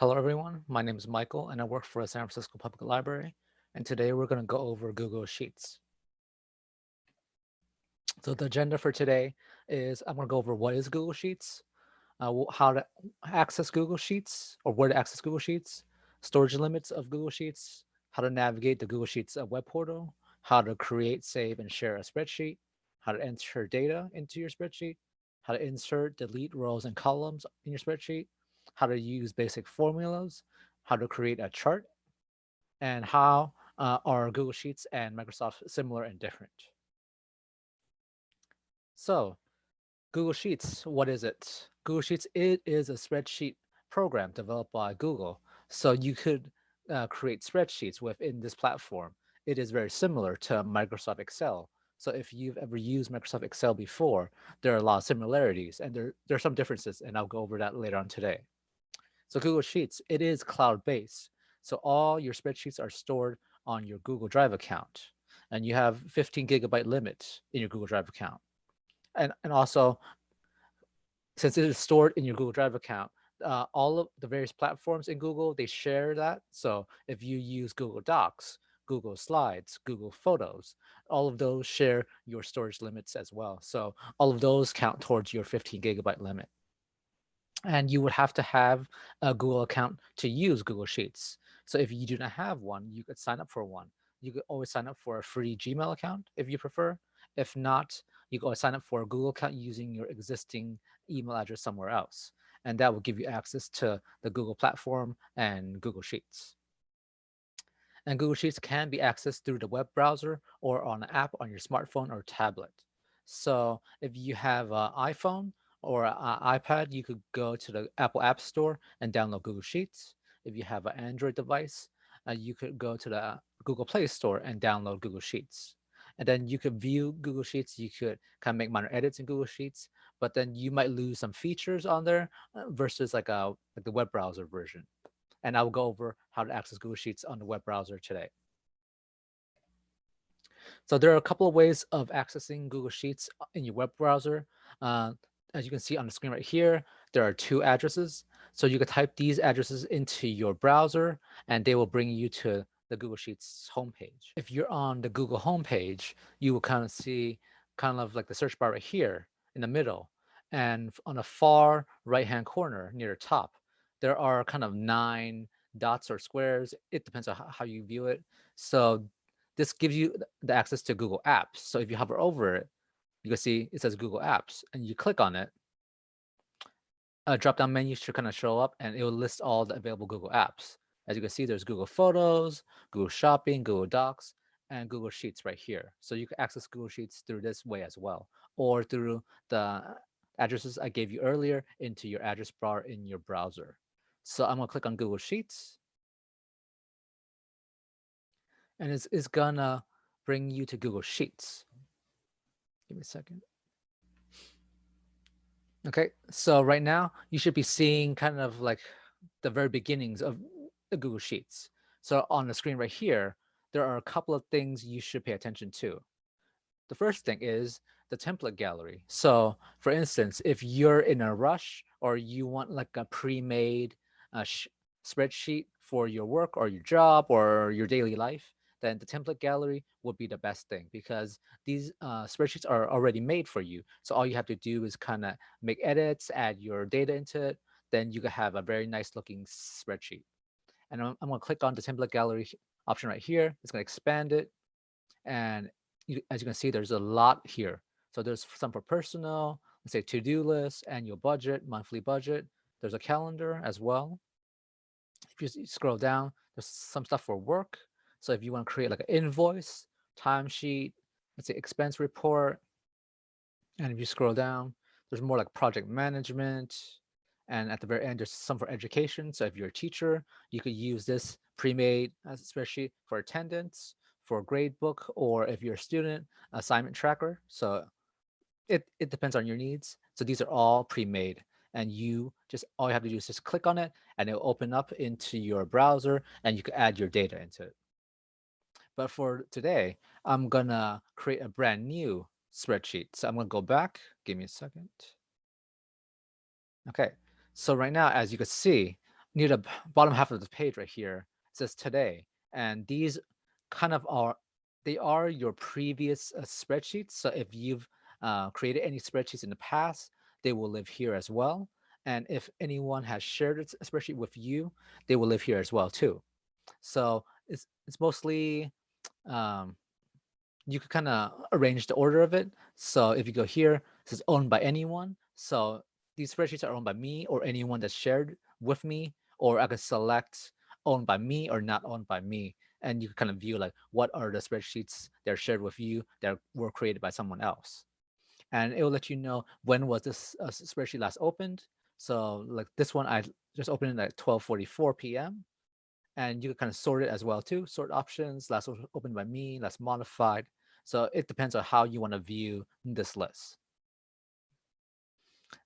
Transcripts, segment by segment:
Hello, everyone. My name is Michael, and I work for the San Francisco Public Library. And today we're going to go over Google Sheets. So the agenda for today is I'm going to go over what is Google Sheets, uh, how to access Google Sheets or where to access Google Sheets, storage limits of Google Sheets, how to navigate the Google Sheets uh, web portal, how to create, save, and share a spreadsheet, how to enter data into your spreadsheet, how to insert, delete rows and columns in your spreadsheet, how to use basic formulas, how to create a chart, and how uh, are Google Sheets and Microsoft similar and different. So Google Sheets, what is it? Google Sheets, it is a spreadsheet program developed by Google. So you could uh, create spreadsheets within this platform. It is very similar to Microsoft Excel. So if you've ever used Microsoft Excel before, there are a lot of similarities and there, there are some differences and I'll go over that later on today. So Google Sheets, it is cloud-based. So all your spreadsheets are stored on your Google Drive account and you have 15 gigabyte limit in your Google Drive account. And, and also, since it is stored in your Google Drive account, uh, all of the various platforms in Google, they share that. So if you use Google Docs, Google Slides, Google Photos, all of those share your storage limits as well. So all of those count towards your 15 gigabyte limit and you would have to have a Google account to use Google Sheets. So if you do not have one, you could sign up for one. You could always sign up for a free Gmail account if you prefer. If not, you could always sign up for a Google account using your existing email address somewhere else. And that will give you access to the Google platform and Google Sheets. And Google Sheets can be accessed through the web browser or on an app on your smartphone or tablet. So if you have an iPhone, or iPad, you could go to the Apple App Store and download Google Sheets. If you have an Android device, uh, you could go to the Google Play Store and download Google Sheets. And then you could view Google Sheets. You could kind of make minor edits in Google Sheets, but then you might lose some features on there uh, versus like a like the web browser version. And I will go over how to access Google Sheets on the web browser today. So there are a couple of ways of accessing Google Sheets uh, in your web browser. Uh, as you can see on the screen right here, there are two addresses. So you could type these addresses into your browser and they will bring you to the Google Sheets homepage. If you're on the Google homepage, you will kind of see kind of like the search bar right here in the middle. And on the far right-hand corner near the top, there are kind of nine dots or squares. It depends on how you view it. So this gives you the access to Google Apps. So if you hover over it, you can see it says Google Apps and you click on it, a drop-down menu should kind of show up and it will list all the available Google Apps. As you can see, there's Google Photos, Google Shopping, Google Docs, and Google Sheets right here. So you can access Google Sheets through this way as well, or through the addresses I gave you earlier into your address bar in your browser. So I'm gonna click on Google Sheets. And it's, it's gonna bring you to Google Sheets. Give me a second. Okay, so right now you should be seeing kind of like the very beginnings of the Google Sheets. So on the screen right here, there are a couple of things you should pay attention to. The first thing is the template gallery. So for instance, if you're in a rush or you want like a pre-made uh, spreadsheet for your work or your job or your daily life, then the template gallery would be the best thing because these uh, spreadsheets are already made for you. So all you have to do is kind of make edits, add your data into it, then you can have a very nice looking spreadsheet. And I'm, I'm going to click on the template gallery option right here. It's going to expand it. And you, as you can see, there's a lot here. So there's some for personal, let's say to-do list, annual budget, monthly budget. There's a calendar as well. If you scroll down, there's some stuff for work, so if you want to create like an invoice, timesheet, let's say expense report, and if you scroll down, there's more like project management. And at the very end, there's some for education. So if you're a teacher, you could use this pre-made as a spreadsheet for attendance, for grade book, or if you're a student, assignment tracker. So it, it depends on your needs. So these are all pre-made and you just all you have to do is just click on it and it'll open up into your browser and you can add your data into it. But for today, I'm gonna create a brand new spreadsheet. So I'm gonna go back, give me a second. Okay, so right now, as you can see, near the bottom half of the page right here says today, and these kind of are they are your previous uh, spreadsheets. So if you've uh, created any spreadsheets in the past, they will live here as well. And if anyone has shared a spreadsheet with you, they will live here as well too. So it's it's mostly um, you could kind of arrange the order of it. So if you go here, it says owned by anyone. So these spreadsheets are owned by me or anyone that's shared with me, or I could select owned by me or not owned by me. And you can kind of view like what are the spreadsheets that are shared with you that were created by someone else. And it will let you know when was this uh, spreadsheet last opened. So like this one, I just opened it at 12.44 p.m. And you can kind of sort it as well too. Sort options, last opened by me, last modified. So it depends on how you want to view this list.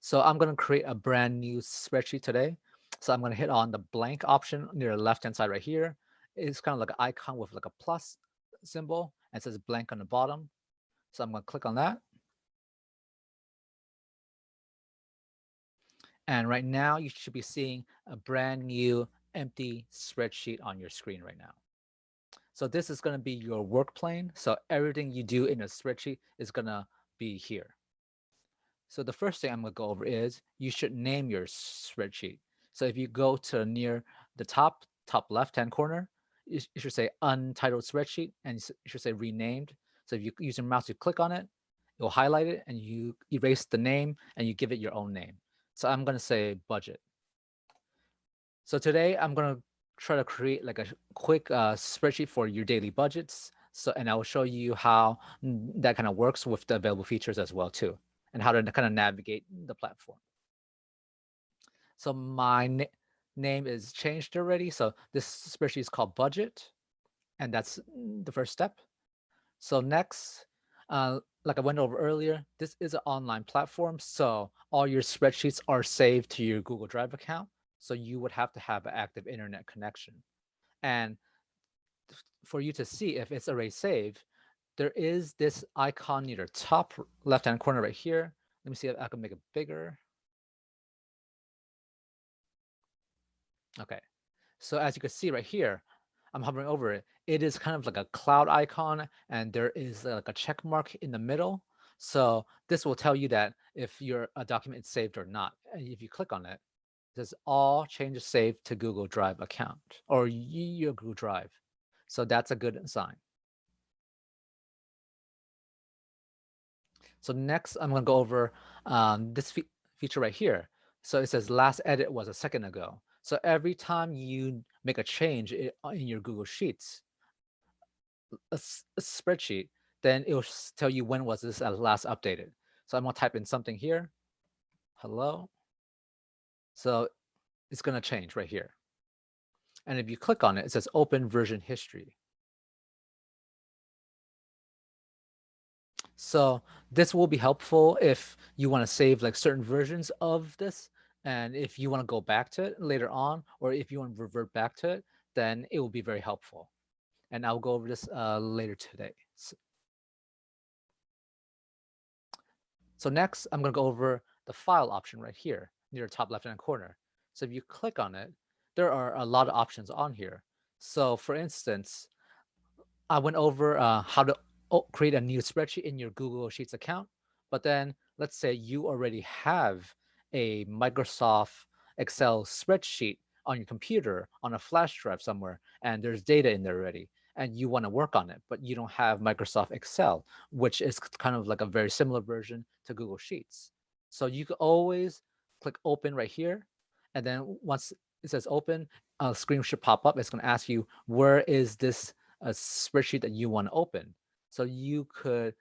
So I'm going to create a brand new spreadsheet today. So I'm going to hit on the blank option near the left hand side right here. It's kind of like an icon with like a plus symbol and says blank on the bottom. So I'm going to click on that. And right now you should be seeing a brand new empty spreadsheet on your screen right now. So this is going to be your work plane. So everything you do in a spreadsheet is going to be here. So the first thing I'm going to go over is you should name your spreadsheet. So if you go to near the top, top left-hand corner, you should say untitled spreadsheet and you should say renamed. So if you use your mouse, you click on it, will highlight it and you erase the name and you give it your own name. So I'm going to say budget. So today I'm going to try to create like a quick uh, spreadsheet for your daily budgets. So, and I will show you how that kind of works with the available features as well too, and how to kind of navigate the platform. So my na name is changed already. So this spreadsheet is called budget, and that's the first step. So next, uh, like I went over earlier, this is an online platform. So all your spreadsheets are saved to your Google Drive account. So you would have to have an active internet connection. And for you to see if it's already saved, there is this icon near the top left-hand corner right here. Let me see if I can make it bigger. Okay, so as you can see right here, I'm hovering over it. It is kind of like a cloud icon and there is uh, like a check mark in the middle. So this will tell you that if your a document is saved or not. And if you click on it, says all changes saved to Google Drive account or your Google Drive. So that's a good sign. So next, I'm going to go over um, this fe feature right here. So it says last edit was a second ago. So every time you make a change in your Google Sheets, a, a spreadsheet, then it will tell you when was this last updated. So I'm going to type in something here. Hello. So it's going to change right here. And if you click on it, it says open version history. So this will be helpful if you want to save like certain versions of this. And if you want to go back to it later on, or if you want to revert back to it, then it will be very helpful. And I'll go over this uh, later today. So, so next, I'm going to go over the file option right here near top left-hand corner. So if you click on it, there are a lot of options on here. So for instance, I went over uh, how to create a new spreadsheet in your Google Sheets account. But then let's say you already have a Microsoft Excel spreadsheet on your computer on a flash drive somewhere, and there's data in there already, and you want to work on it, but you don't have Microsoft Excel, which is kind of like a very similar version to Google Sheets. So you can always click open right here. And then once it says open, a screen should pop up. It's going to ask you, where is this uh, spreadsheet that you want to open? So you could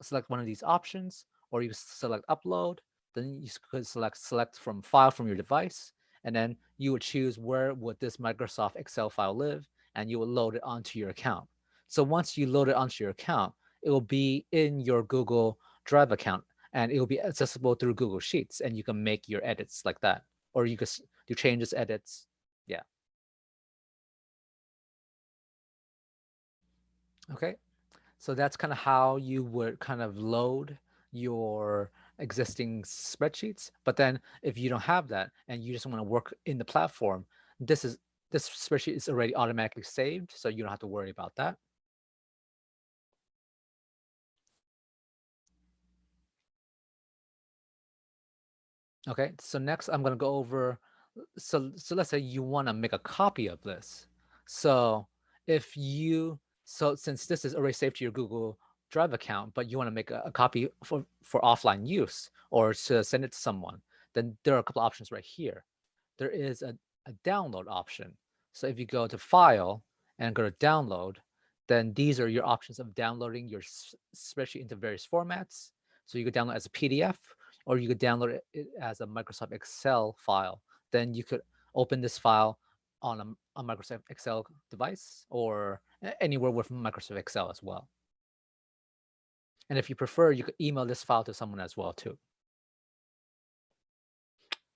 select one of these options, or you select upload. Then you could select select from file from your device. And then you would choose where would this Microsoft Excel file live, and you will load it onto your account. So once you load it onto your account, it will be in your Google Drive account and it will be accessible through Google Sheets and you can make your edits like that. Or you can do changes, edits. Yeah. Okay. So that's kind of how you would kind of load your existing spreadsheets. But then if you don't have that and you just want to work in the platform, this is this spreadsheet is already automatically saved, so you don't have to worry about that. Okay, so next I'm going to go over, so, so let's say you want to make a copy of this. So if you, so since this is already saved to your Google Drive account, but you want to make a, a copy for, for offline use or to send it to someone, then there are a couple options right here. There is a, a download option. So if you go to file and go to download, then these are your options of downloading your spreadsheet into various formats. So you could download as a PDF or you could download it as a Microsoft Excel file. Then you could open this file on a, a Microsoft Excel device or anywhere with Microsoft Excel as well. And if you prefer, you could email this file to someone as well too.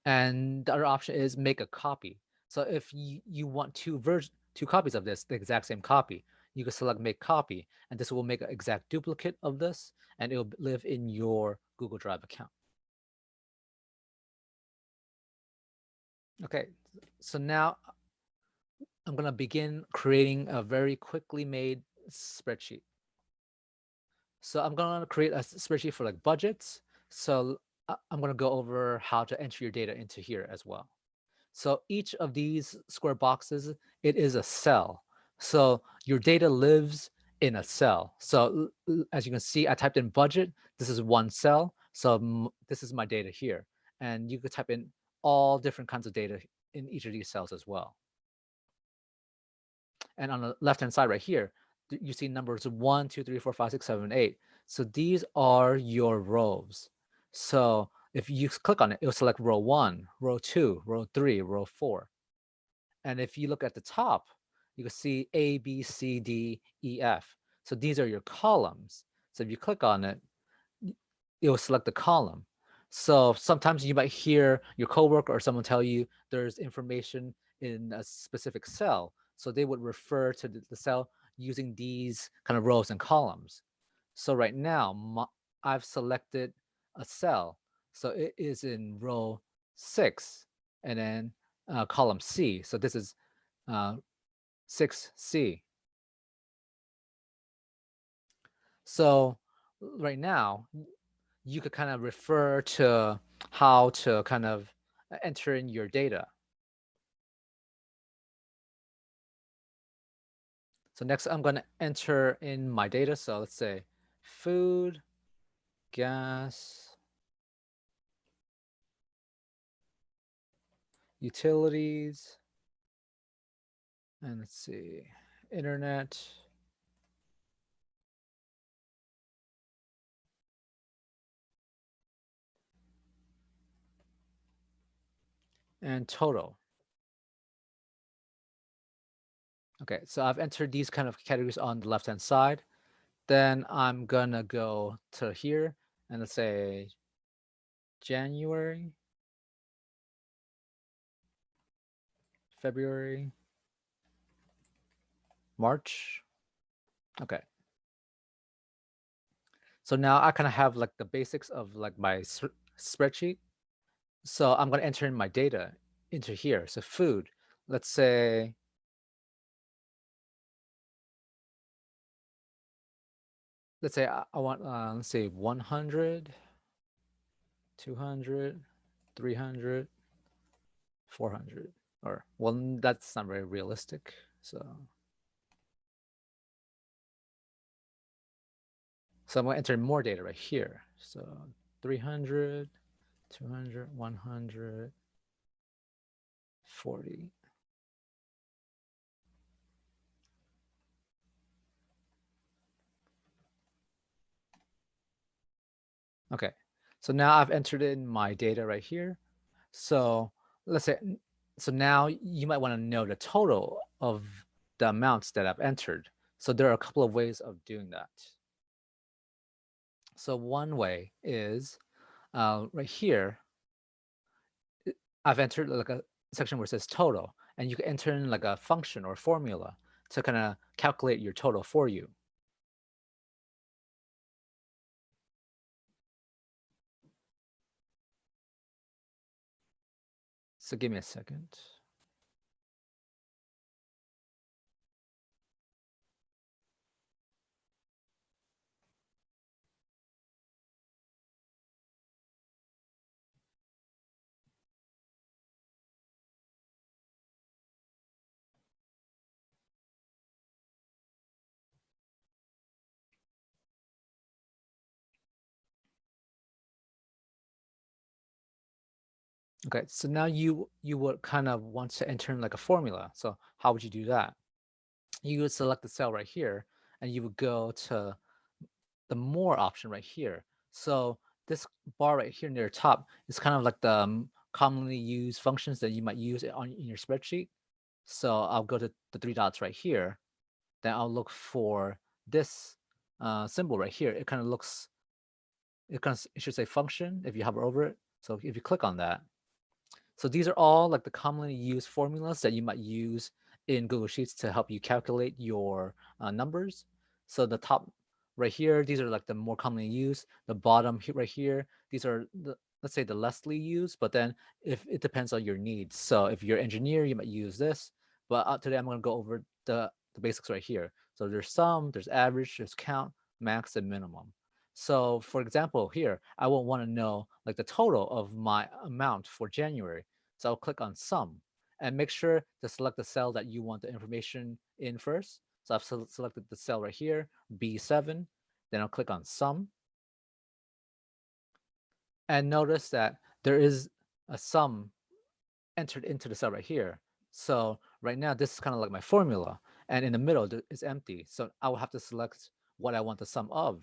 And the other option is make a copy. So if you, you want two version, two copies of this, the exact same copy, you can select make copy, and this will make an exact duplicate of this, and it will live in your Google Drive account. Okay, so now I'm going to begin creating a very quickly made spreadsheet. So I'm going to create a spreadsheet for like budgets. So uh, I'm going to go over how to enter your data into here as well. So each of these square boxes, it is a cell. So your data lives in a cell. So as you can see, I typed in budget. This is one cell. So this is my data here. And you could type in all different kinds of data in each of these cells as well. And on the left-hand side right here, you see numbers one, two, three, four, five, six, seven, eight. So these are your rows. So if you click on it, it'll select row one, row two, row three, row four. And if you look at the top, you can see A, B, C, D, E, F. So these are your columns. So if you click on it, it will select the column. So sometimes you might hear your coworker or someone tell you there's information in a specific cell. So they would refer to the, cell using these kind of rows and columns. So right now, my, I've selected a cell. So it is in row six and then uh, column C. So this is uh, 6C. So right now, you could kind of refer to how to kind of uh, enter in your data. So next I'm going to enter in my data. So let's say food, gas, utilities, and let's see, internet, and total. Okay, so I've entered these kind of categories on the left-hand side. Then I'm gonna go to here and let's say January, February, March. Okay. So now I kind of have like the basics of like my spreadsheet. So I'm going to enter in my data into here. So food, let's say let's say I, want, uh, let's say 100, 200, 300, 400, or well, that's not very realistic. So, so I'm going to enter more data right here. So 300, 200, 100, 40. Okay, so now I've entered in my data right here. So let's say, so now you might want to know the total of the amounts that I've entered. So there are a couple of ways of doing that. So one way is uh, right here, I've entered like a section where it says total, and you can enter in like a function or formula to kind of calculate your total for you. So give me a second. Okay, so now you you would kind of want to enter in like a formula. So how would you do that? You would select the cell right here, and you would go to the more option right here. So this bar right here near the top is kind of like the um, commonly used functions that you might use on in your spreadsheet. So I'll go to the three dots right here. Then I'll look for this uh, symbol right here. It kind of looks, it kind of it should say function if you hover over it. So if you click on that, so these are all like the commonly used formulas that you might use in Google Sheets to help you calculate your uh, numbers. So the top right here, these are like the more commonly used. The bottom right here, these are the let's say the lessly used, but then if it depends on your needs. So if you're an engineer, you might use this. But uh, today I'm going to go over the, the basics right here. So there's sum, there's average, there's count, max, and minimum. So for example, here, I will want to know like the total of my amount for January. So I'll click on sum and make sure to select the cell that you want the information in first. So I've selected the cell right here, B7. Then I'll click on sum. And notice that there is a sum entered into the cell right here. So right now, this is kind of like my formula. And in the middle is empty. So I will have to select what I want the sum of.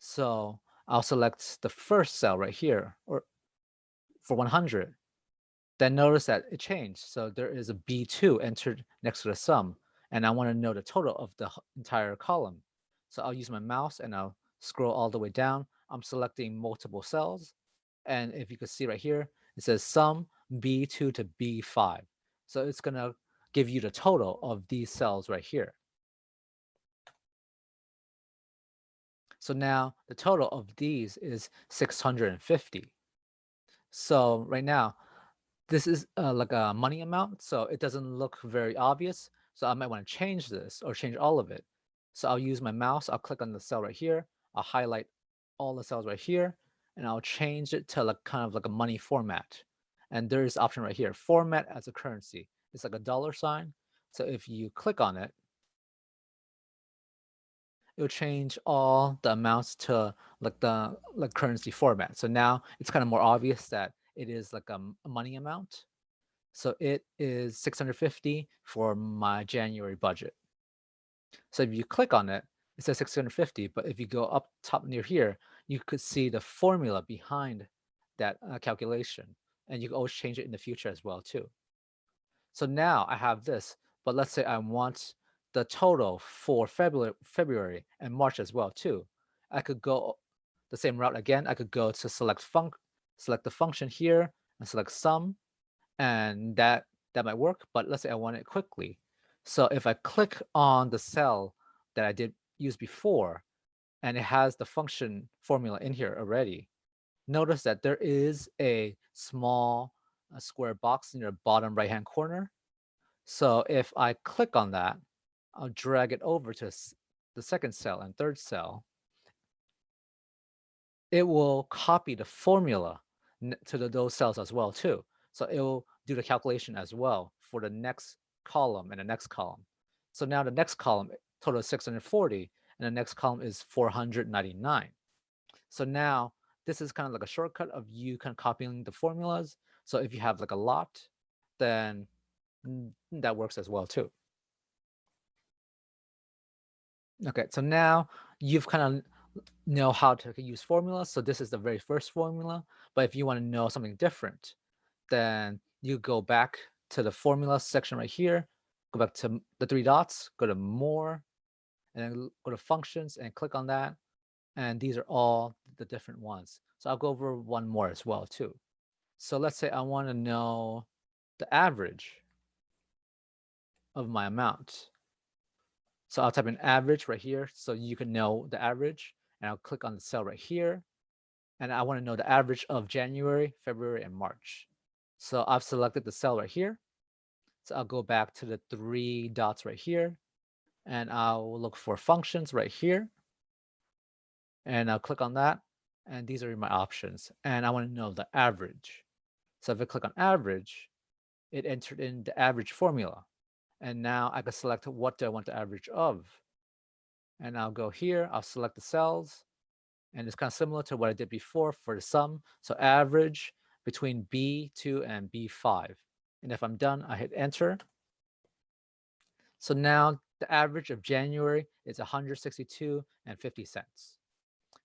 So I'll select the first cell right here or for 100. Then notice that it changed. So there is a B2 entered next to the sum. And I want to know the total of the entire column. So I'll use my mouse and I'll scroll all the way down. I'm selecting multiple cells. And if you can see right here, it says sum B2 to B5. So it's going to give you the total of these cells right here. So now the total of these is 650. So right now, this is uh, like a money amount, so it doesn't look very obvious. So I might want to change this or change all of it. So I'll use my mouse, I'll click on the cell right here, I'll highlight all the cells right here, and I'll change it to like kind of like a money format. And there's option right here, format as a currency. It's like a dollar sign. So if you click on it, it'll change all the amounts to like the like currency format. So now it's kind of more obvious that it is like a, a money amount. So it is 650 for my January budget. So if you click on it, it says 650, but if you go up top near here, you could see the formula behind that uh, calculation. And you can always change it in the future as well too. So now I have this, but let's say I want the total for February, February and March as well too. I could go the same route again. I could go to select func, select the function here and select sum, and that that might work. But let's say I want it quickly. So if I click on the cell that I did use before, and it has the function formula in here already, notice that there is a small square box in your bottom right hand corner. So if I click on that, I'll drag it over to the second cell and third cell. It will copy the formula to the, those cells as well too. So it will do the calculation as well for the next column and the next column. So now the next column total is 640 and the next column is 499. So now this is kind of like a shortcut of you kind of copying the formulas. So if you have like a lot, then that works as well too. Okay, so now you've kind of know how to use formulas. So this is the very first formula. But if you want to know something different, then you go back to the formula section right here, go back to the three dots, go to more, and then go to functions and click on that. And these are all the different ones. So I'll go over one more as well too. So let's say I want to know the average of my amount. So I'll type in average right here so you can know the average. And I'll click on the cell right here. And I want to know the average of January, February, and March. So I've selected the cell right here. So I'll go back to the three dots right here. And I'll look for functions right here. And I'll click on that. And these are my options. And I want to know the average. So if I click on average, it entered in the average formula. And now I can select what do I want the average of. And I'll go here, I'll select the cells. And it's kind of similar to what I did before for the sum. So average between B2 and B5. And if I'm done, I hit enter. So now the average of January is 162 and 50 cents.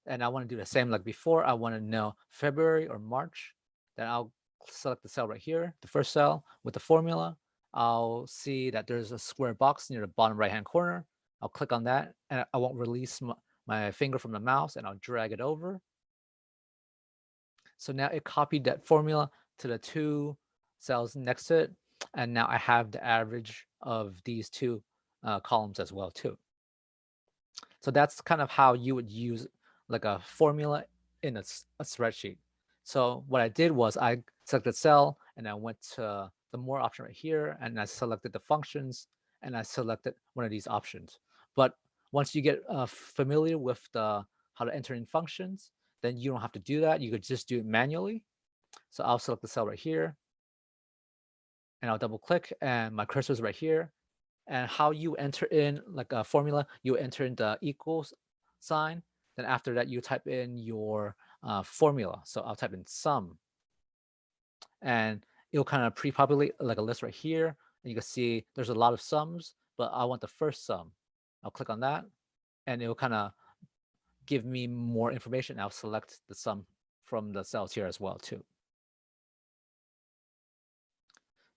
And I want to do the same like before. I want to know February or March. Then I'll select the cell right here, the first cell with the formula. I'll see that there's a square box near the bottom right hand corner. I'll click on that and I won't release my, my finger from the mouse and I'll drag it over. So now it copied that formula to the two cells next to it. And now I have the average of these two uh, columns as well too. So that's kind of how you would use like a formula in a, a spreadsheet. So what I did was I selected cell and I went to the more option right here and I selected the functions and I selected one of these options. But once you get uh, familiar with the how to enter in functions, then you don't have to do that. You could just do it manually. So I'll select the cell right here and I'll double click and my cursor is right here. And how you enter in like a formula, you enter in the equals sign. Then after that, you type in your uh, formula. So I'll type in sum and it'll kind of pre-populate like a list right here. And you can see there's a lot of sums, but I want the first sum. I'll click on that and it will kind of give me more information. I'll select the sum from the cells here as well too.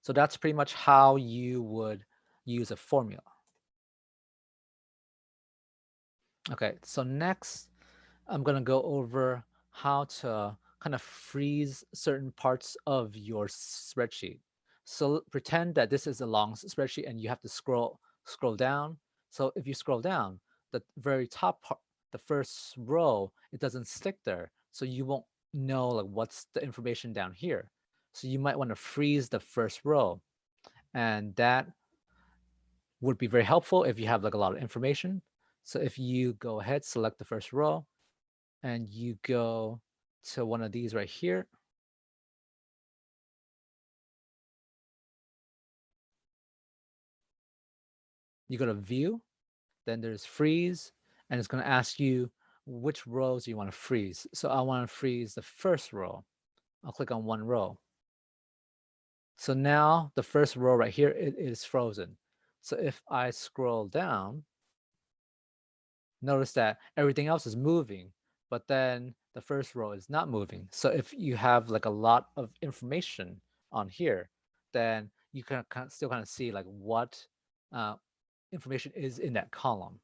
So that's pretty much how you would use a formula. Okay, so next I'm going to go over how to kind of freeze certain parts of your spreadsheet. So pretend that this is a long spreadsheet and you have to scroll scroll down. So if you scroll down, the very top part, the first row, it doesn't stick there. So you won't know like what's the information down here. So you might want to freeze the first row. And that would be very helpful if you have like a lot of information. So if you go ahead, select the first row, and you go to one of these right here. You go to view, then there's freeze, and it's going to ask you which rows you want to freeze. So I want to freeze the first row. I'll click on one row. So now the first row right here it is frozen. So if I scroll down, notice that everything else is moving, but then the first row is not moving. So if you have like a lot of information on here, then you can still kind of see like what uh, information is in that column.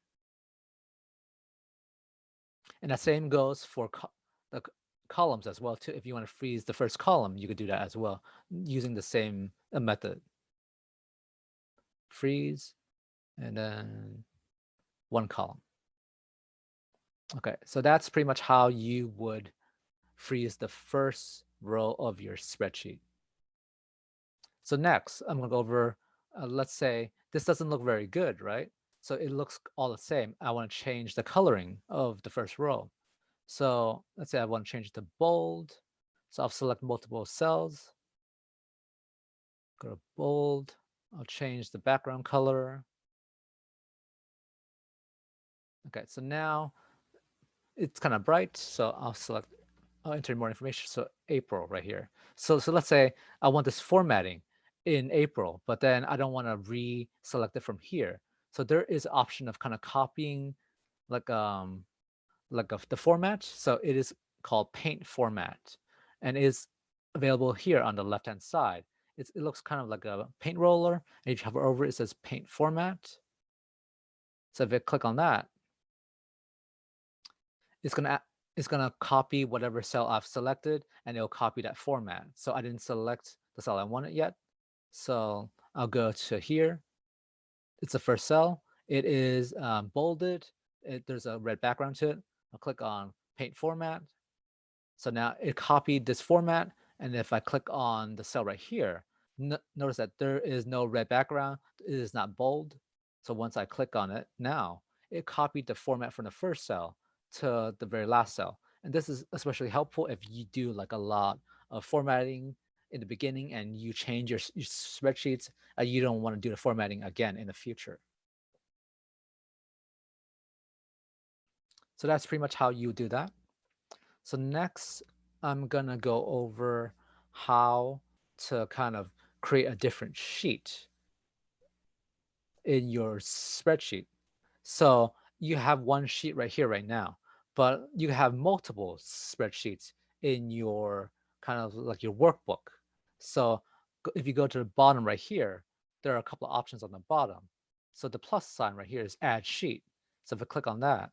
And the same goes for co the columns as well too. If you want to freeze the first column, you could do that as well using the same uh, method. Freeze and then one column. Okay, so that's pretty much how you would freeze the first row of your spreadsheet. So next, I'm going to go over, uh, let's say this doesn't look very good, right? So it looks all the same. I want to change the coloring of the first row. So let's say I want to change it to bold. So I'll select multiple cells. Go to bold. I'll change the background color. Okay, so now it's kind of bright, so I'll select, I'll enter more information. So April right here. So, so let's say I want this formatting in April, but then I don't want to re-select it from here. So there is option of kind of copying like um like of the format. So it is called paint format and is available here on the left hand side. It's, it looks kind of like a paint roller. And if you hover over it, it says paint format. So if I click on that, it's gonna it's gonna copy whatever cell I've selected and it'll copy that format. So I didn't select the cell I wanted yet. So I'll go to here. It's the first cell. It is um, bolded. It, there's a red background to it. I'll click on paint format. So now it copied this format. And if I click on the cell right here, notice that there is no red background. It is not bold. So once I click on it now, it copied the format from the first cell to the very last cell. And this is especially helpful if you do like a lot of formatting in the beginning and you change your, your spreadsheets, and you don't want to do the formatting again in the future. So that's pretty much how you do that. So next, I'm gonna go over how to kind of create a different sheet in your spreadsheet. So you have one sheet right here right now, but you have multiple spreadsheets in your kind of like your workbook. So if you go to the bottom right here, there are a couple of options on the bottom. So the plus sign right here is add sheet. So if I click on that,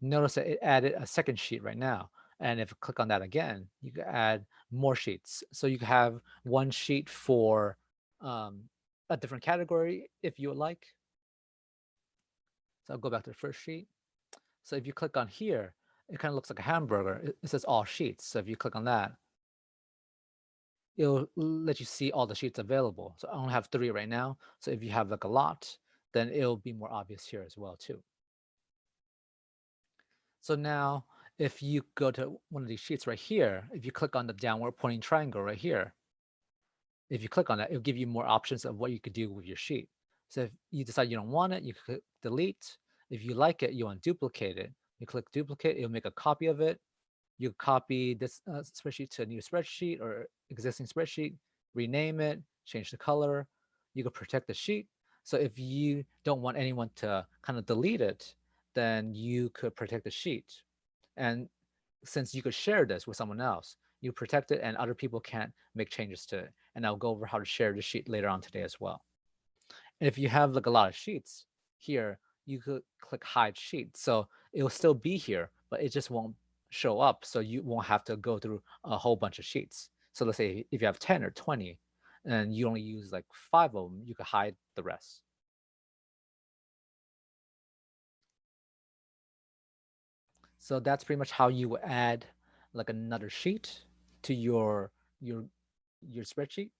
notice that it added a second sheet right now. And if I click on that again, you can add more sheets. So you have one sheet for um, a different category if you would like. So I'll go back to the first sheet. So if you click on here, it kind of looks like a hamburger. It, says all sheets. So if you click on that, it'll let you see all the sheets available. So I only have three right now. So if you have like a lot, then it'll be more obvious here as well too. So now if you go to one of these sheets right here, if you click on the downward pointing triangle right here, if you click on that, it'll give you more options of what you could do with your sheet. So if you decide you don't want it, you click delete. If you like it, you want to duplicate it. You click duplicate, it'll make a copy of it. You copy this uh, spreadsheet to a new spreadsheet or existing spreadsheet, rename it, change the color. You can protect the sheet. So if you don't want anyone to kind of delete it, then you could protect the sheet. And since you could share this with someone else, you protect it and other people can't make changes to it. And I'll go over how to share the sheet later on today as well. And if you have like a lot of sheets here, you could click hide sheet. So it'll still be here, but it just won't show up. So you won't have to go through a whole bunch of sheets. So let's say if you have 10 or 20 and you only use like five of them, you could hide the rest. So that's pretty much how you add like another sheet to your your your spreadsheet.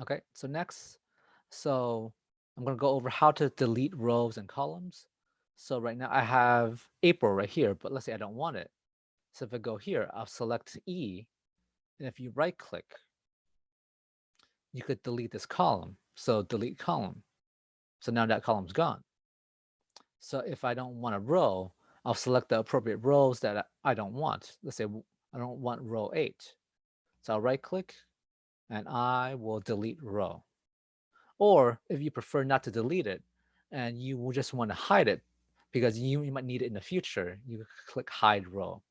Okay, so next, so I'm gonna go over how to delete rows and columns. So right now I have April right here, but let's say I don't want it. So if I go here, I'll select E, and if you right click, you could delete this column. So delete column. So now that column's gone. So if I don't want a row, I'll select the appropriate rows that I don't want. Let's say I don't want row 8. So I'll right click and I will delete row. Or if you prefer not to delete it and you just want to hide it because you, you might need it in the future, you click hide row.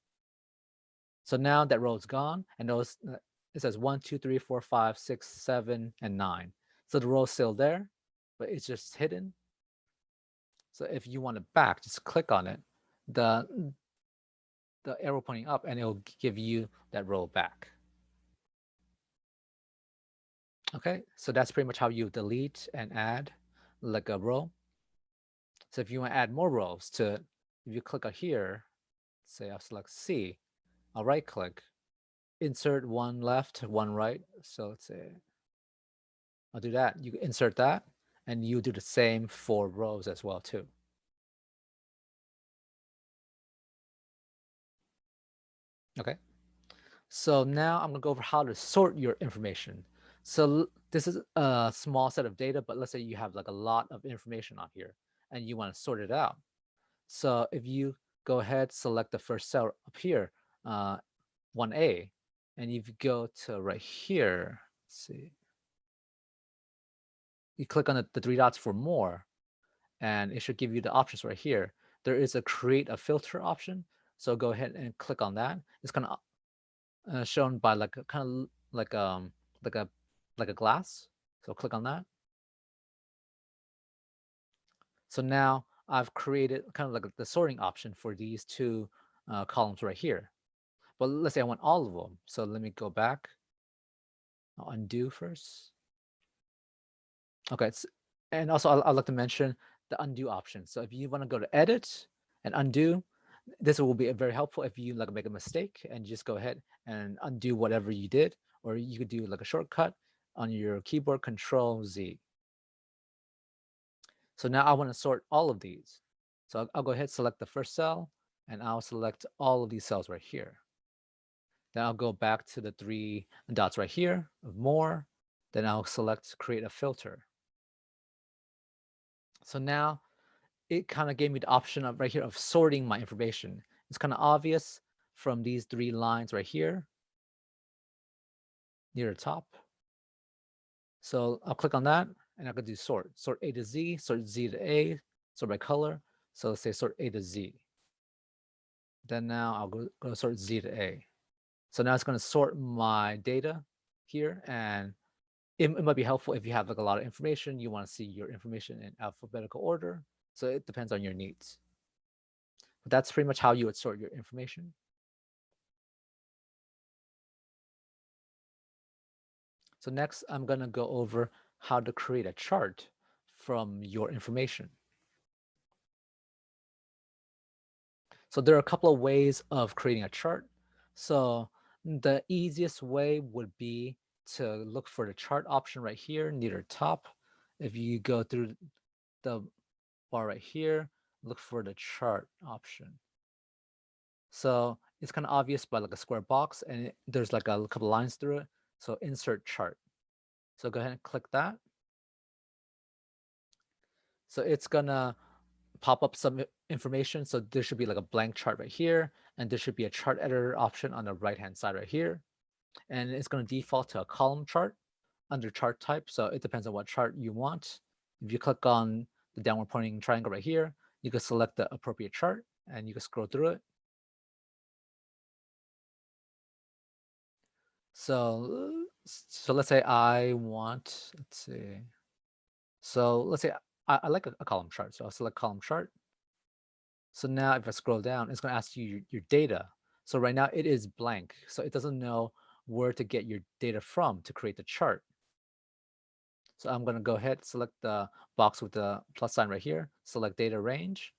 So now that row is gone and those uh, it says 1, 2, 3, 4, 5, 6, 7, and 9. So the row is still there, but it's just hidden. So if you want it back, just click on it the the arrow pointing up and it'll give you that row back. Okay, so that's pretty much how you delete and add like a row. So if you want to add more rows to, if you click on here, say I'll select C, I'll right click, insert one left, one right. So let's say I'll do that. You insert that and you do the same for rows as well too. Okay. So now I'm gonna go over how to sort your information. So this is a small set of data, but let's say you have like a lot of information on here and you want to sort it out. So if you go ahead, select the first cell up here, uh, 1A, and if you go to right here, see, you click on the, the three dots for more, and it should give you the options right here. There is a create a filter option. So go ahead and click on that. It's kind of uh, shown by like a kind of like um like a like a glass. So click on that. So now I've created kind of like the sorting option for these two uh, columns right here. But let's say I want all of them. So let me go back. I'll undo first. Okay, and also I'd like to mention the undo option. So if you want to go to edit and undo, this will be very helpful if you like make a mistake and just go ahead and undo whatever you did, or you could do like a shortcut on your keyboard control Z. So now I want to sort all of these. So I'll, go ahead, select the first cell, and I'll select all of these cells right here. Then I'll go back to the three dots right here more. Then I'll select create a filter. So now it kind of gave me the option of right here of sorting my information. It's kind of obvious from these three lines right here. near the top. So I'll click on that and I can do sort, sort A to Z, sort Z to A, sort by color. So let's say sort A to Z. Then now I'll go, go sort Z to A. So now it's going to sort my data here and it, it might be helpful if you have like a lot of information, you want to see your information in alphabetical order. So it depends on your needs. But that's pretty much how you would sort your information. So next, I'm going to go over how to create a chart from your information. So there are a couple of ways of creating a chart. So the easiest way would be to look for the chart option right here near the top. If you go through the bar right here, look for the chart option. So it's kind of obvious by like a square box and it, there's like a couple lines through it. So insert chart. So go ahead and click that. So it's gonna pop up some information. So there should be like a blank chart right here, and there should be a chart editor option on the right hand side right here. And it's gonna default to a column chart under chart type. So it depends on what chart you want. If you click on the downward pointing triangle right here, you can select the appropriate chart and you can scroll through it. So, uh, so let's say I want, let's see. So let's say I, I like a, a, column chart. So I'll select column chart. So now if I scroll down, it's going to ask you your, your data. So right now it is blank. So it doesn't know where to get your data from to create the chart. So I'm going to go ahead, select the box with the plus sign right here, select data range,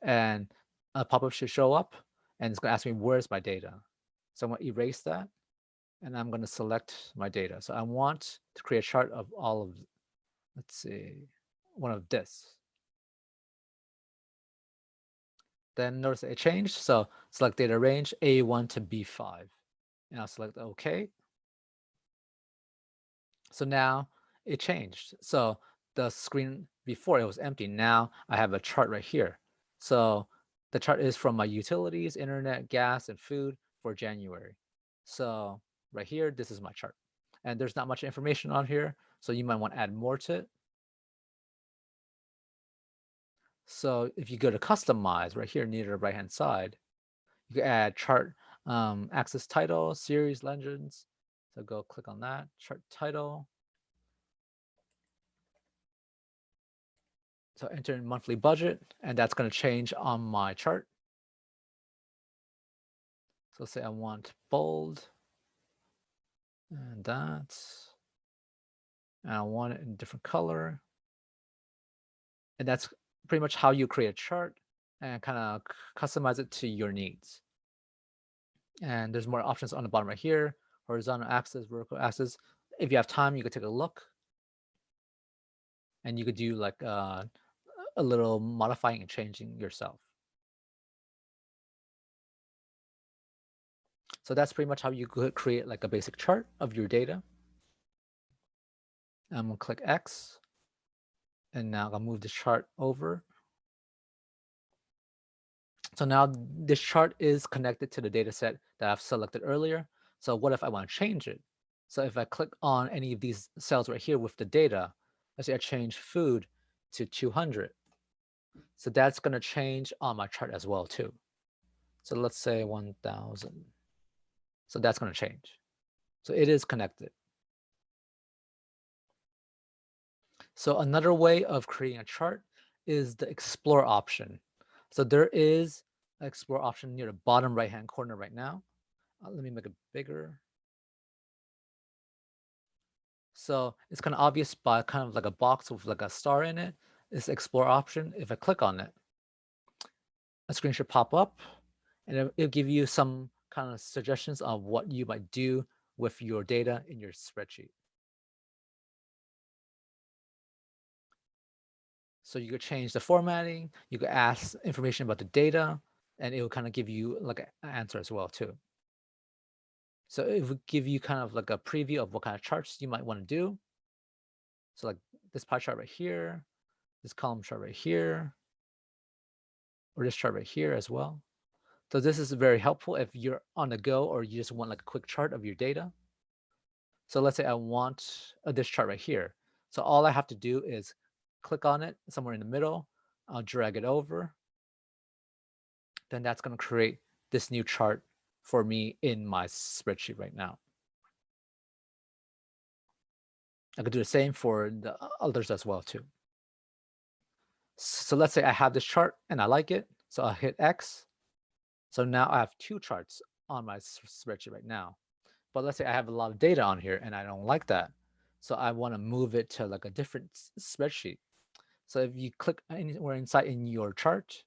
and a pop-up should show up, and it's going to ask me where's my data. So I'm going to erase that, and I'm going to select my data. So I want to create a chart of all of let's see, one of this. Then notice it changed. So select data range A1 to B5. And I'll select OK. So now it changed. So the screen before it was empty. Now I have a chart right here. So the chart is from my utilities, internet, gas, and food for January. So right here, this is my chart. And there's not much information on here. So you might want to add more to it. So if you go to customize right here near the right hand side, you can add chart um, axis title, series legends. So go click on that chart title. So enter in monthly budget, and that's going to change on my chart. So say I want bold, and that, and I want it in different color. And that's pretty much how you create a chart and kind of customize it to your needs. And there's more options on the bottom right here, horizontal axis, vertical axis. If you have time, you could take a look. And you could do like uh, a little modifying and changing yourself. So that's pretty much how you could create like a basic chart of your data. I'm gonna click X. And now I'll move the chart over. So now this chart is connected to the data set that I've selected earlier. So what if I want to change it? So if I click on any of these cells right here with the data, let's say I change food to 200. So that's going to change on my chart as well too. So let's say 1000. So that's going to change. So it is connected. So another way of creating a chart is the explore option. So there is an explore option near the bottom right hand corner right now. Uh, let me make it bigger. So it's kind of obvious by kind of like a box with like a star in it. This explore option. If I click on it, a screen should pop up and it'll, it'll give you some kind of suggestions of what you might do with your data in your spreadsheet. So you could change the formatting, you could ask information about the data, and it will kind of give you like an answer as well too. So it would give you kind of like a preview of what kind of charts you might want to do. So like this pie chart right here, this column chart right here, or this chart right here as well. So this is very helpful if you're on the go or you just want like a quick chart of your data. So let's say I want a this chart right here. So all I have to do is click on it somewhere in the middle. I'll drag it over. Then that's going to create this new chart for me in my spreadsheet right now. I could do the same for the others as well too. So let's say I have this chart and I like it. So I'll hit X. So now I have two charts on my spreadsheet right now. But let's say I have a lot of data on here and I don't like that. So I want to move it to like a different spreadsheet. So if you click anywhere inside in your chart,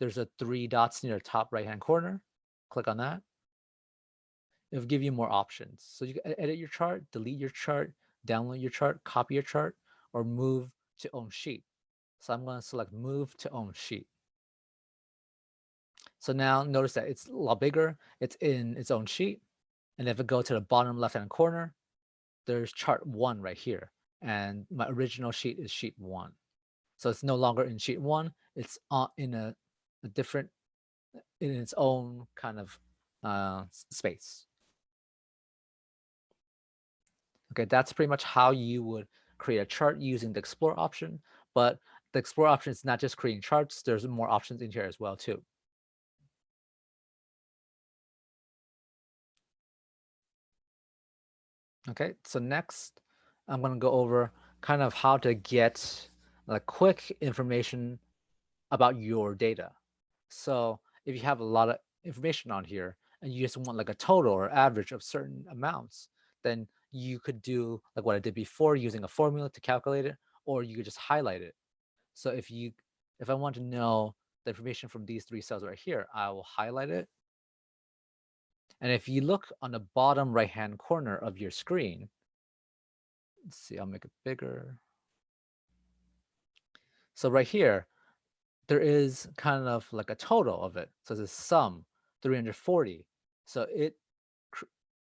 there's a three dots near the top right hand corner. Click on that. It'll give you more options. So you can edit your chart, delete your chart, download your chart, copy your chart, or move to own sheet. So I'm going to select move to own sheet. So now notice that it's a lot bigger. It's in its own sheet. And if I go to the bottom left-hand corner, there's chart one right here. And my original sheet is sheet one. So it's no longer in sheet one. It's in a, a different, in its own kind of uh, space. Okay, that's pretty much how you would create a chart using the explore option. But the explore option is not just creating charts. There's more options in here as well too. Okay, so next I'm going to go over kind of how to get like quick information about your data. So if you have a lot of information on here and you just want like a total or average of certain amounts, then you could do like what I did before using a formula to calculate it, or you could just highlight it. So if you, if I want to know the information from these three cells right here, I will highlight it and if you look on the bottom right-hand corner of your screen, let's see, I'll make it bigger. So right here, there is kind of like a total of it. So it's a sum, 340. So it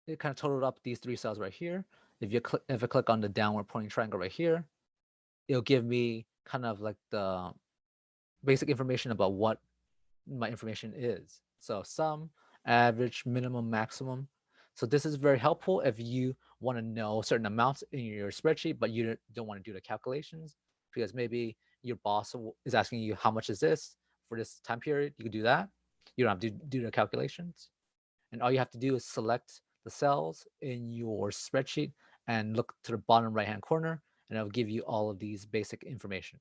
it kind of totaled up these three cells right here. If you click, if I click on the downward pointing triangle right here, it'll give me kind of like the basic information about what my information is. So sum, average, minimum, maximum. So this is very helpful if you want to know certain amounts in your spreadsheet, but you don't want to do the calculations because maybe your boss is asking you how much is this for this time period. You can do that. You don't have to do the calculations. And all you have to do is select the cells in your spreadsheet and look to the bottom right hand corner and it'll give you all of these basic information.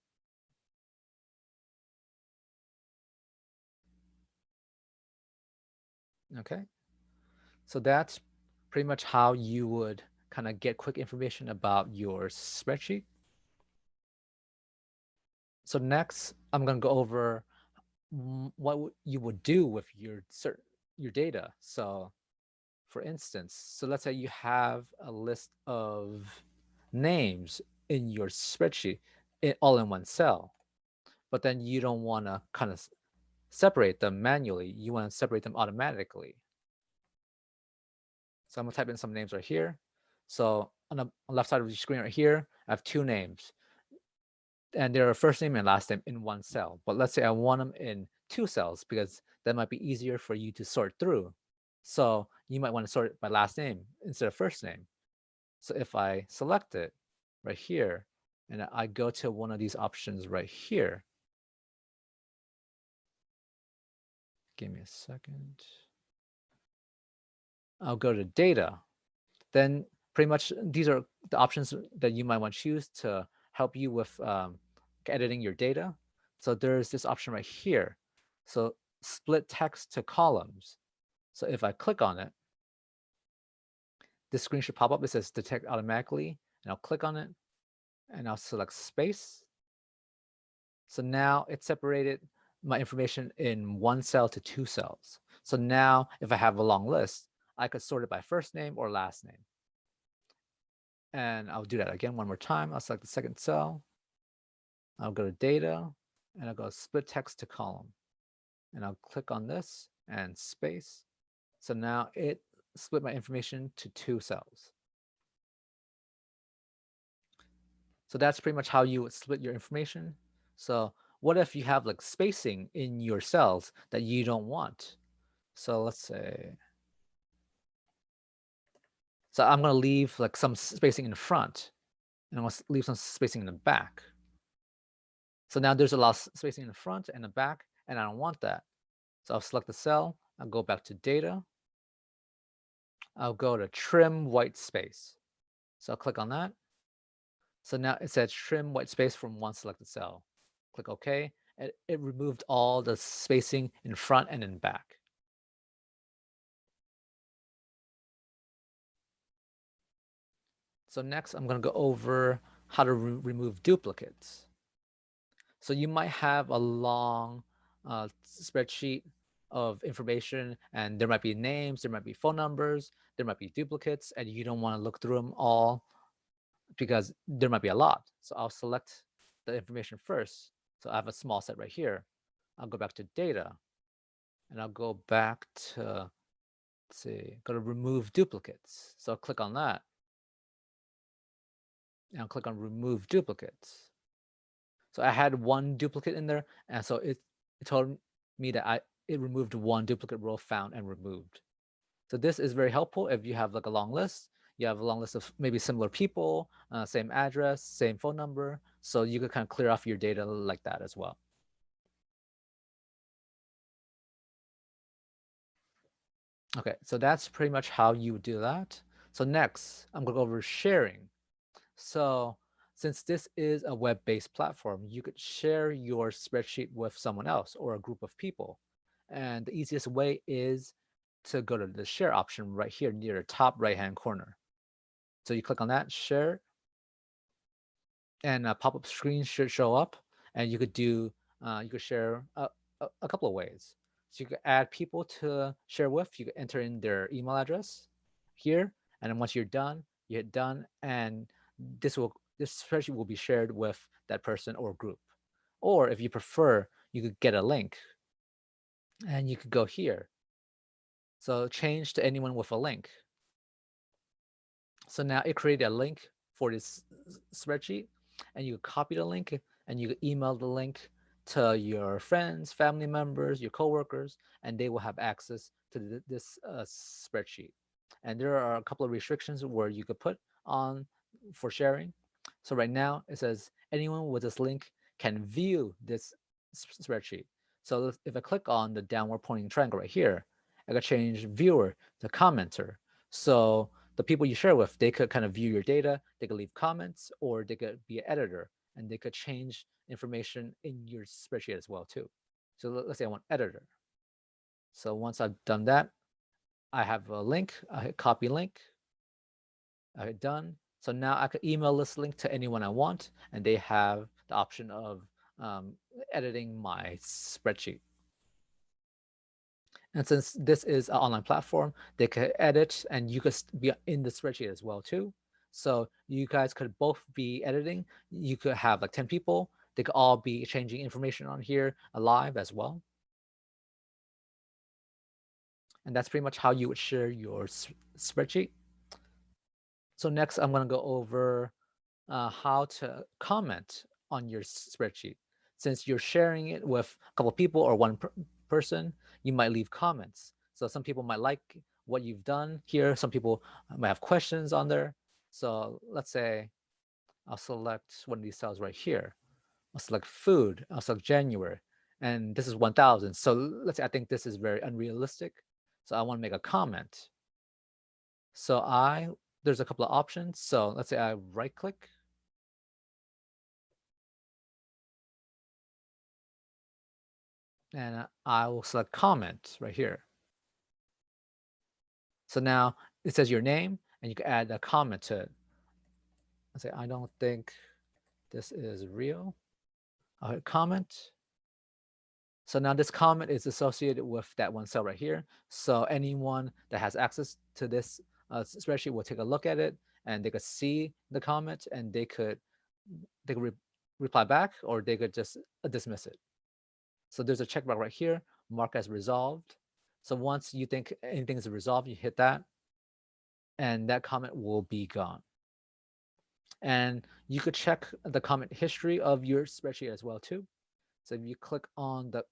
Okay. So that's pretty much how you would kind of get quick information about your spreadsheet. So next, I'm going to go over what you would do with your certain your data. So for instance, so let's say you have a list of names in your spreadsheet in, all in one cell, but then you don't want to kind of separate them manually. You want to separate them automatically. So I'm gonna type in some names right here. So on the left side of the screen right here, I have two names. And they're first name and last name in one cell. But let's say I want them in two cells because that might be easier for you to sort through. So you might want to sort it by last name instead of first name. So if I select it right here, and I go to one of these options right here, Give me a second. I'll go to data. Then pretty much these are the options that you might want to choose to help you with um, editing your data. So there's this option right here. So split text to columns. So if I click on it, this screen should pop up. It says detect automatically, and I'll click on it, and I'll select space. So now it's separated my information in one cell to two cells. So now if I have a long list, I could sort it by first name or last name. And I'll do that again one more time. I'll select the second cell. I'll go to data and I'll go split text to column. And I'll click on this and space. So now it split my information to two cells. So that's pretty much how you would split your information. So what if you have like spacing in your cells that you don't want? So let's say, So I'm going to leave like some spacing in front and I'm going to leave some spacing in the back. So now there's a lot of spacing in the front and the back, and I don't want that. So I'll select the cell. I'll go back to data. I'll go to trim white space. So I'll click on that. So now it says trim white space from one selected cell. Click OK. And it removed all the spacing in front and in back. So next, I'm going to go over how to re remove duplicates. So you might have a long uh, spreadsheet of information and there might be names, there might be phone numbers, there might be duplicates, and you don't want to look through them all because there might be a lot. So I'll select the information first. So I have a small set right here. I'll go back to data and I'll go back to, let's see, go to remove duplicates. So I'll click on that and I'll click on remove duplicates. So I had one duplicate in there, and so it, it told me that I it removed one duplicate row found and removed. So this is very helpful if you have like a long list. You have a long list of maybe similar people, uh, same address, same phone number. So you could kind of clear off your data like that as well. Okay, so that's pretty much how you do that. So next, I'm going to go over sharing. So since this is a web-based platform, you could share your spreadsheet with someone else or a group of people. And the easiest way is to go to the share option right here near the top right-hand corner. So you click on that, share, and a pop-up screen should show up. And you could do, uh, you could share a, a, a couple of ways. So you could add people to share with. You could enter in their email address here. And then once you're done, you hit done. And this will this spreadsheet will be shared with that person or group. Or if you prefer, you could get a link and you could go here. So change to anyone with a link. So now it created a link for this spreadsheet and you copy the link and you email the link to your friends, family members, your coworkers, and they will have access to this uh, spreadsheet. And there are a couple of restrictions where you could put on for sharing. So right now it says anyone with this link can view this spreadsheet. So if I click on the downward pointing triangle right here, I could change viewer to commenter. So the people you share with, they could kind of view your data, they could leave comments, or they could be an editor and they could change information in your spreadsheet as well too. So let's say I want editor. So once I've done that, I have a link, I hit copy link, I hit done, so now I could email this link to anyone I want, and they have the option of um, editing my spreadsheet. And since this is an online platform, they could edit and you could be in the spreadsheet as well too. So you guys could both be editing. You could have like 10 people. They could all be changing information on here live as well. And that's pretty much how you would share your spreadsheet. So next, I'm going to go over uh, how to comment on your spreadsheet. Since you're sharing it with a couple people or one person, you might leave comments. So some people might like what you've done here. Some people uh, might have questions on there. So let's say I'll select one of these cells right here. I'll select food. I'll select January. And this is 1000. So let's say I think this is very unrealistic. So I want to make a comment. So I there's a couple of options. So let's say I right click. And I will select comment right here. So now it says your name and you can add a comment to it. I say, I don't think this is real. I'll hit comment. So now this comment is associated with that one cell right here. So anyone that has access to this uh, spreadsheet will take a look at it and they could see the comment and they could they could re reply back or they could just dismiss it. So there's a checkmark right here, mark as resolved. So once you think anything is resolved, you hit that and that comment will be gone. And you could check the comment history of your spreadsheet as well too. So if you click on the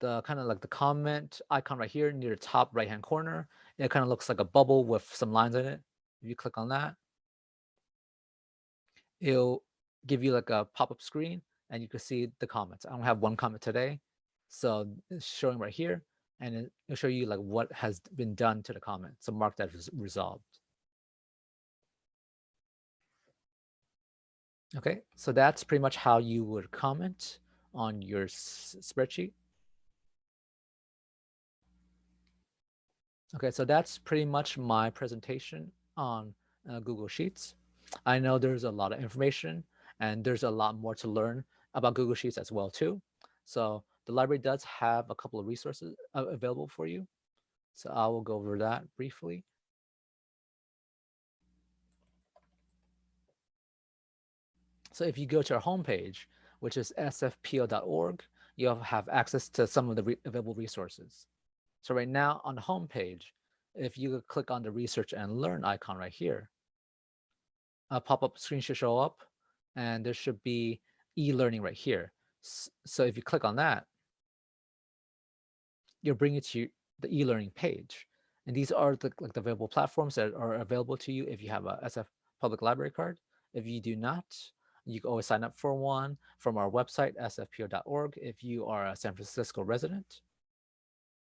the kind of like the comment icon right here near the top right hand corner, it kind of looks like a bubble with some lines in it. If you click on that, it'll give you like a pop-up screen and you can see the comments. I only have one comment today. So it's showing right here and it'll show you like what has been done to the comment. So mark that as resolved. Okay, so that's pretty much how you would comment on your spreadsheet. Okay, so that's pretty much my presentation on uh, Google Sheets. I know there's a lot of information and there's a lot more to learn about Google Sheets as well too. So the library does have a couple of resources uh, available for you. So I will go over that briefly. So if you go to our homepage, which is sfpl.org, you'll have access to some of the re available resources. So right now on the homepage, if you click on the research and learn icon right here, a pop-up screen should show up and there should be e-learning right here. So if you click on that, you'll bring it to the e-learning page. And these are the, like the available platforms that are available to you if you have a SF public library card. If you do not, you can always sign up for one from our website, sfpl.org, if you are a San Francisco resident.